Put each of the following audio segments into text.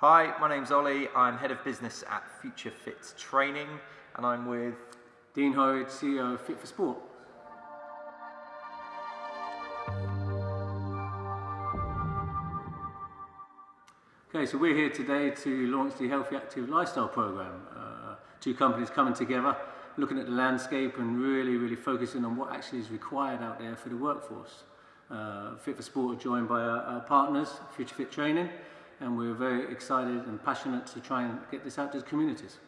Hi, my name's Ollie. I'm head of business at Future Fit Training, and I'm with Dean Horrid, CEO of Fit for Sport. Okay, so we're here today to launch the Healthy Active Lifestyle Program. Uh, two companies coming together, looking at the landscape and really, really focusing on what actually is required out there for the workforce. Uh, Fit for Sport are joined by our, our partners, Future Fit Training, and we were very excited and passionate to try and get this out to the communities.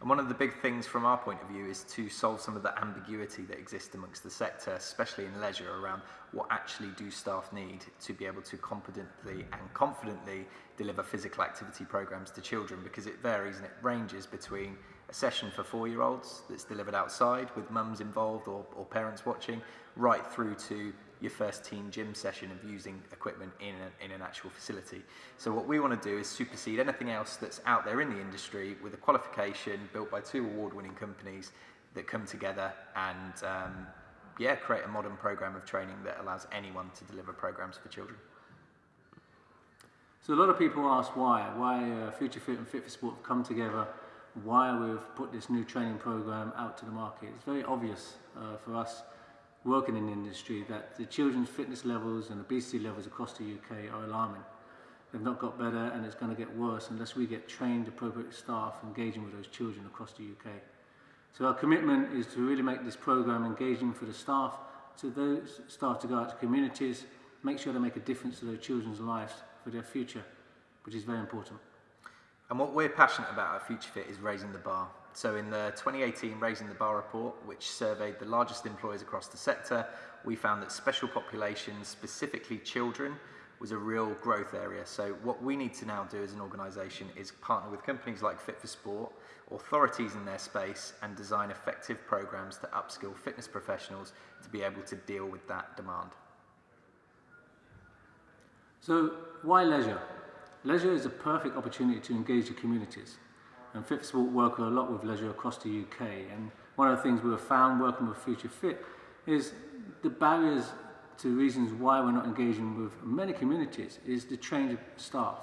And one of the big things from our point of view is to solve some of the ambiguity that exists amongst the sector, especially in leisure, around what actually do staff need to be able to competently and confidently deliver physical activity programs to children because it varies and it ranges between a session for four-year-olds that's delivered outside with mums involved or, or parents watching, right through to your first team gym session of using equipment in, a, in an actual facility. So what we want to do is supersede anything else that's out there in the industry with a qualification built by two award-winning companies that come together and um, yeah, create a modern program of training that allows anyone to deliver programs for children. So a lot of people ask why, why uh, Future Fit and Fit for Sport have come together, why we've put this new training program out to the market. It's very obvious uh, for us working in the industry that the children's fitness levels and obesity levels across the UK are alarming. They've not got better and it's going to get worse unless we get trained appropriate staff engaging with those children across the UK. So our commitment is to really make this program engaging for the staff, to those staff to go out to communities, make sure they make a difference to their children's lives for their future, which is very important. And what we're passionate about at Future Fit is raising the bar. So in the 2018 Raising the Bar report, which surveyed the largest employers across the sector, we found that special populations, specifically children, was a real growth area. So what we need to now do as an organisation is partner with companies like Fit for Sport, authorities in their space, and design effective programmes to upskill fitness professionals to be able to deal with that demand. So why leisure? Leisure is a perfect opportunity to engage the communities. And Fit Sport work a lot with leisure across the UK. And one of the things we have found working with Future Fit is the barriers to reasons why we're not engaging with many communities is the change of staff.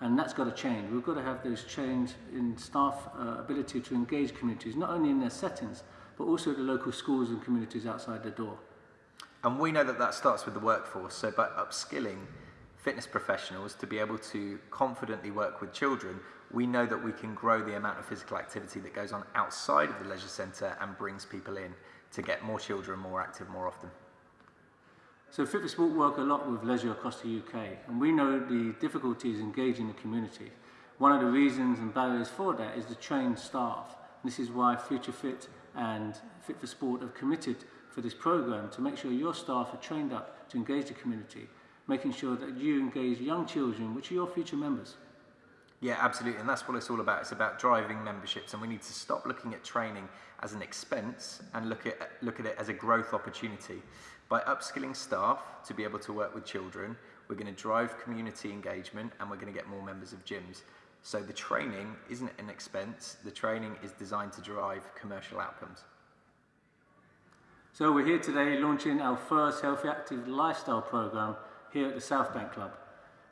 And that's got to change. We've got to have those change in staff uh, ability to engage communities, not only in their settings, but also the local schools and communities outside the door. And we know that that starts with the workforce. So by upskilling fitness professionals to be able to confidently work with children, we know that we can grow the amount of physical activity that goes on outside of the leisure centre and brings people in to get more children more active more often. So Fit for Sport work a lot with leisure across the UK and we know the difficulties engaging the community. One of the reasons and barriers for that is the trained staff. This is why Future Fit and Fit for Sport have committed for this programme to make sure your staff are trained up to engage the community, making sure that you engage young children, which are your future members. Yeah, absolutely, and that's what it's all about. It's about driving memberships, and we need to stop looking at training as an expense and look at look at it as a growth opportunity. By upskilling staff to be able to work with children, we're going to drive community engagement, and we're going to get more members of gyms. So the training isn't an expense. The training is designed to drive commercial outcomes. So we're here today launching our first Healthy Active Lifestyle program here at the South Bank Club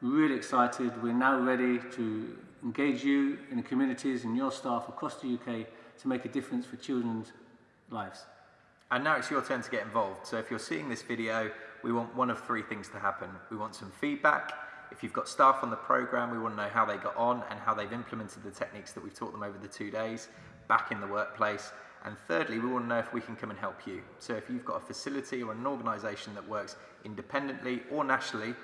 really excited. We're now ready to engage you in the communities and your staff across the UK to make a difference for children's lives. And now it's your turn to get involved. So if you're seeing this video, we want one of three things to happen. We want some feedback. If you've got staff on the program, we want to know how they got on and how they've implemented the techniques that we've taught them over the two days back in the workplace. And thirdly, we want to know if we can come and help you. So if you've got a facility or an organisation that works independently or nationally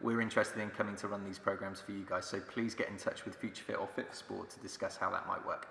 we're interested in coming to run these programs for you guys. So please get in touch with FutureFit or Fit for Sport to discuss how that might work.